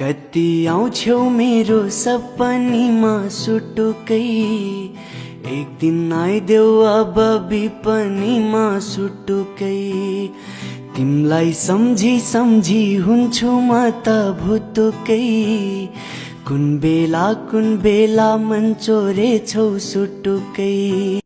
कति आउँछौ मेरो सपनीमा सुटुकै। एक दिन आइदेऊ अब बिपनीमा सुटुकै। तिमलाई सम्झी सम्झी हुन्छु म त भुतुकै। कुन बेला कुन बेला मन चोरे छौ सुटुकै।